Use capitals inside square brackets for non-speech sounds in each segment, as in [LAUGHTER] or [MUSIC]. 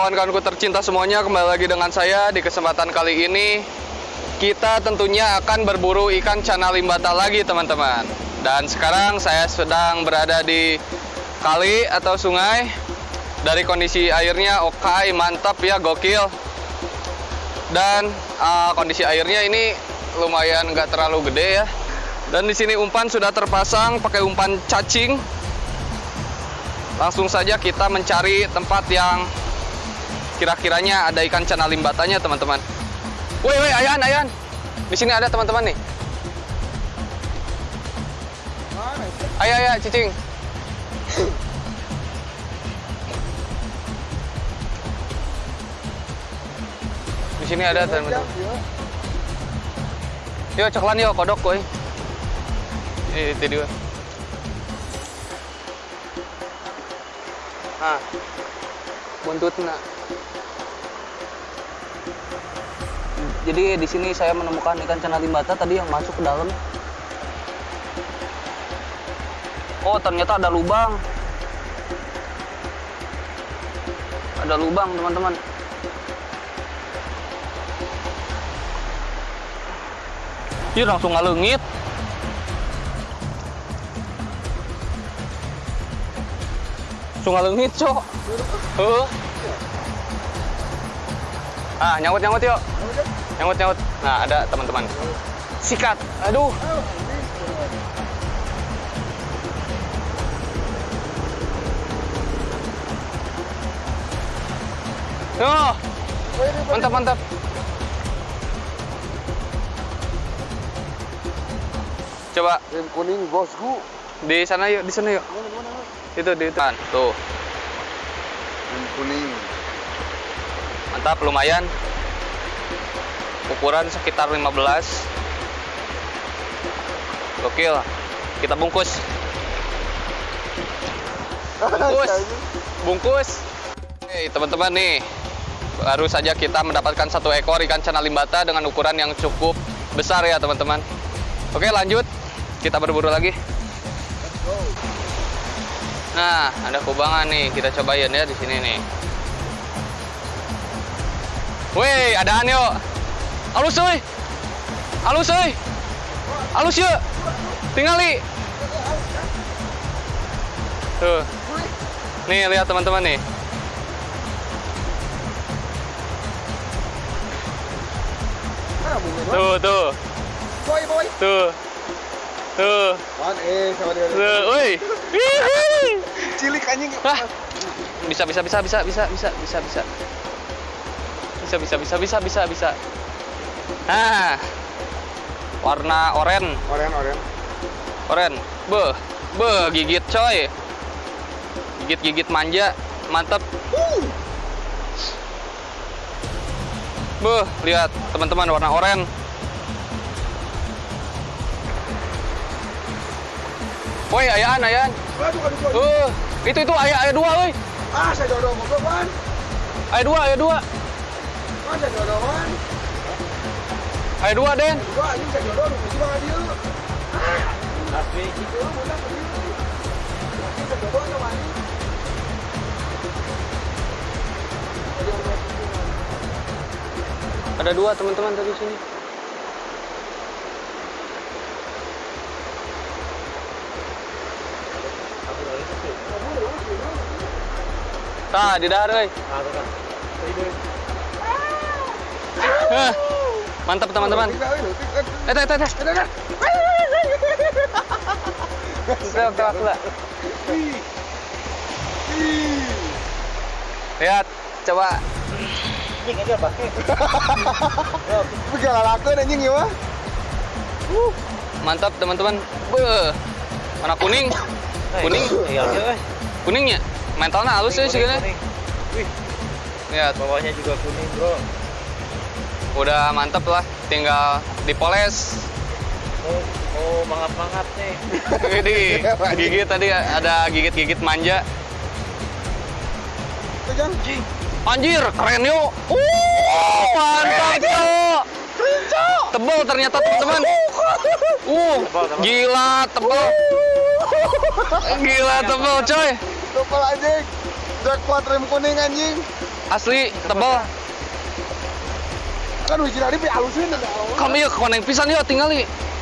Kawan-kawanku tercinta semuanya, kembali lagi dengan saya di kesempatan kali ini kita tentunya akan berburu ikan cana limbata lagi teman-teman. Dan sekarang saya sedang berada di kali atau sungai. Dari kondisi airnya oke, mantap ya, gokil. Dan uh, kondisi airnya ini lumayan nggak terlalu gede ya. Dan di sini umpan sudah terpasang pakai umpan cacing langsung saja kita mencari tempat yang kira-kiranya ada ikan cana limbatanya teman-teman. Woi woi ayan ayan. Di sini ada teman-teman nih. Ayo ayo cicing. Di sini ada teman-teman. Yuk ceklan yuk kodok koi eh itu dia. Ah. Buntutnya jadi di sini saya menemukan ikan cana limbata tadi yang masuk ke dalam oh ternyata ada lubang ada lubang teman-teman Ih, langsung ngalengit Sungai lengit, cok. Heeh. Ah, nyawut yuk. Nyawut nyawut. Nah, ada teman-teman. Sikat. Aduh. Oh, mantap mantap. Coba Rem kuning bosku. di sana yuk, di sana yuk. Itu di depan. Tuh. Rem kuning. Mantap, lumayan. Ukuran sekitar 15. Gokil. Kita bungkus. Bungkus. Bungkus. Oke, teman-teman nih. Baru saja kita mendapatkan satu ekor ikan cana limbata dengan ukuran yang cukup besar ya, teman-teman. Oke, lanjut. Kita berburu lagi. Nah, ada kubangan nih. Kita cobain ya di sini nih. Woi, adaan yuk. Halus euy. Halus euy. Halus yuk. Tingali. Tuh. Nih, lihat teman-teman nih. Tuh, tuh. Boy boy. Tuh. Tuh. Eh. Tuh, woi. Cilik anjing. Bisa bisa bisa bisa bisa bisa bisa. Bisa bisa bisa bisa bisa bisa. Nah. Warna oren, Oren oren. oren. Beh, beh gigit coy. Gigit-gigit manja, mantep. Beh, lihat teman-teman warna oren. Woi, ayaan, ayaan. Aduh aduh aduh. Uh, itu itu ayah ayah dua, woi. Ah saya jodoh goblok wan. Ayah dua, ayah dua. Wan saya jodoh Ayah dua, Den. Dua jodoh lu mesti banget dia. Ada dua teman-teman tadi sini. Tah, di dahar euy. Mantap teman-teman. Eh, teh. Ih. Ih. Lihat, coba. Anjing ya. Mantap teman-teman. Warna kuning. Kuning. Iya, iya, Kuningnya. Mentalnya halus ya Wih, Lihat, bawahnya juga kuning, bro. Udah mantep lah. Tinggal dipoles. Oh, oh mangap-mangap nih. [LAUGHS] Ini gigit tadi ada gigit-gigit manja. Tuh Jang. Anjir, keren yuk. Uh, mantap yuk. Tebel ternyata teman-teman. Uh, gila tebel. Gila tebel coy. Topal anjing. Jackpot rem kuning anjing. Asli tebal. Kan hiji tadi halusin ada. Kami yuk koneng pisan yuk tinggal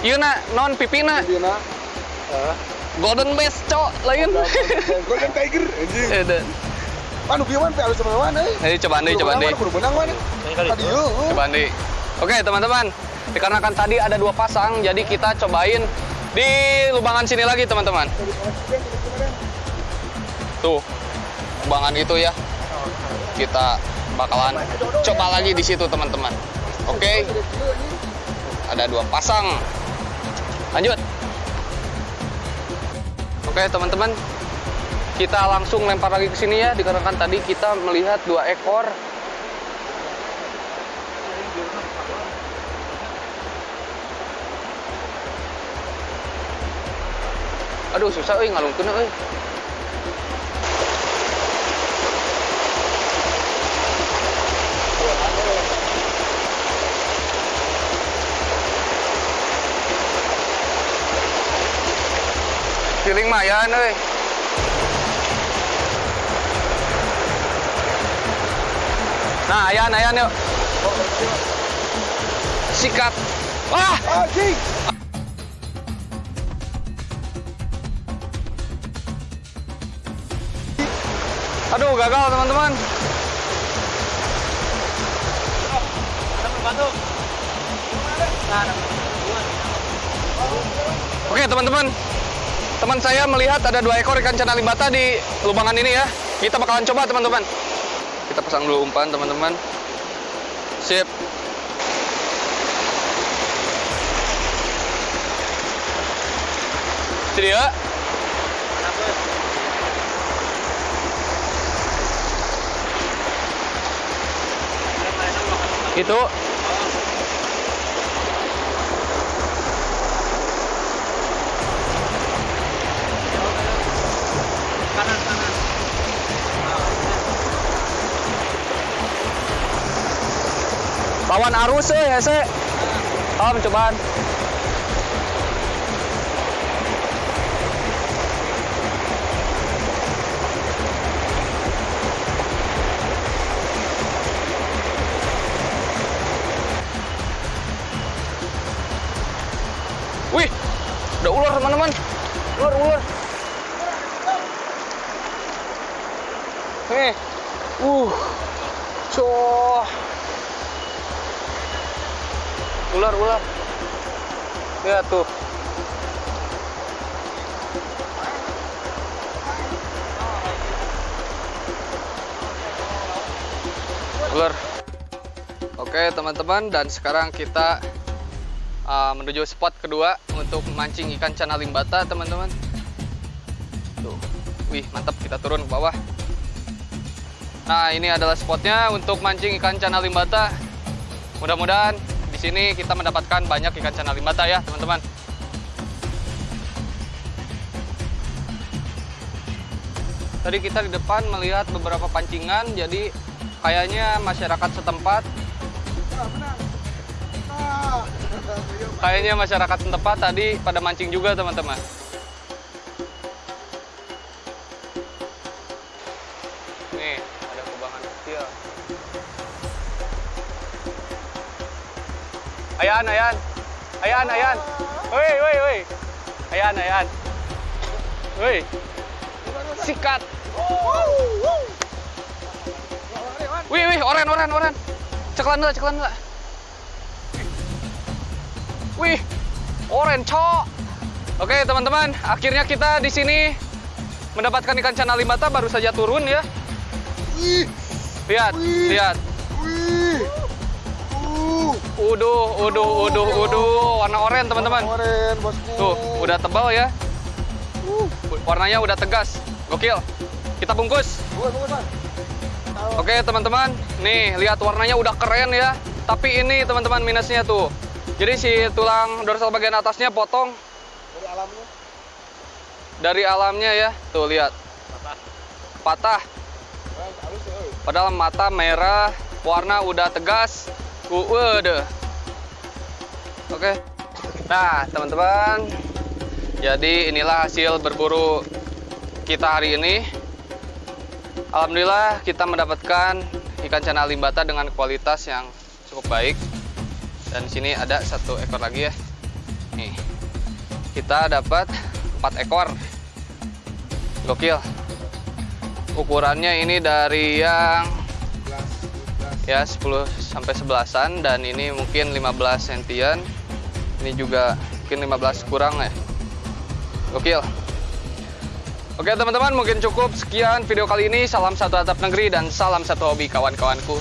Iya na non pipina Dina. golden best cok lain. Golden Tiger anjing. Eh, deh. Kan kieu mah halus sama mana? Ayo coba nih, coba nih. Kudu mana? Tadi yuk. Coba nih. Oke teman-teman, dikarenakan tadi ada dua pasang, jadi kita cobain di lubangan sini lagi teman-teman. Tuh, lubangan itu ya. Kita bakalan coba lagi di situ teman-teman. Oke, ada dua pasang. Lanjut. Oke teman-teman, kita langsung lempar lagi ke sini ya, dikarenakan tadi kita melihat dua ekor Aduh susah euy ngalungkeun euy. Feeling mayan euy. Nah, ayan ayan yuk. Sikat. Wah! Anjing. Aduh, gagal teman-teman. Oke teman-teman, teman saya melihat ada dua ekor ikan cana limbata di lubangan ini ya. Kita bakalan coba teman-teman. Kita pasang dulu umpan teman-teman. Sip. Sedia? Itu lawan arus eh ya se. Om cobaan. Wih, ada ular teman-teman. Ular, ular. Nih, uh, coh. Ular, ular. Lihat tuh. Ular. Oke teman-teman dan sekarang kita uh, menuju spot kedua untuk memancing ikan cana limbata teman-teman. Tuh, wih mantap kita turun ke bawah. Nah ini adalah spotnya untuk mancing ikan cana limbata. Mudah-mudahan di sini kita mendapatkan banyak ikan cana limbata ya teman-teman. Tadi kita di depan melihat beberapa pancingan, jadi kayaknya masyarakat setempat. Kayaknya masyarakat setempat tadi pada mancing juga teman-teman. Ayan, ayan. Ayan, ayan. Woi, woi, woi. Ayan, ayan. Woi. Sikat. Wih, wih, oren, oren, oren. Ceklan dulu, ceklan dulu. Wih, oren cok. Oke teman-teman, akhirnya kita di sini mendapatkan ikan cana limbata baru saja turun ya. Lihat, Wih. lihat. Uh. Uduh, uduh, uduh, warna oren teman-teman. Oren, bosku. Tuh, udah tebal ya. Uh. Warnanya udah tegas. Gokil. Kita bungkus. Oke teman-teman, nih lihat warnanya udah keren ya. Tapi ini teman-teman minusnya tuh. Jadi si tulang dorsal bagian atasnya potong Dari alamnya. dari alamnya ya. Tuh lihat, patah. Halus ya. Padahal mata merah, warna udah tegas. Udah. Oke. Nah, teman-teman. Jadi inilah hasil berburu kita hari ini. Alhamdulillah kita mendapatkan ikan cana limbata dengan kualitas yang cukup baik. Dan sini ada satu ekor lagi ya. Nih, kita dapat empat ekor. Gokil. Ukurannya ini dari yang ya 10 sampai 11-an dan ini mungkin 15 sentian. Ini juga mungkin 15 kurang ya. Gokil. Oke teman-teman mungkin cukup sekian video kali ini. Salam satu atap negeri dan salam satu hobi kawan-kawanku.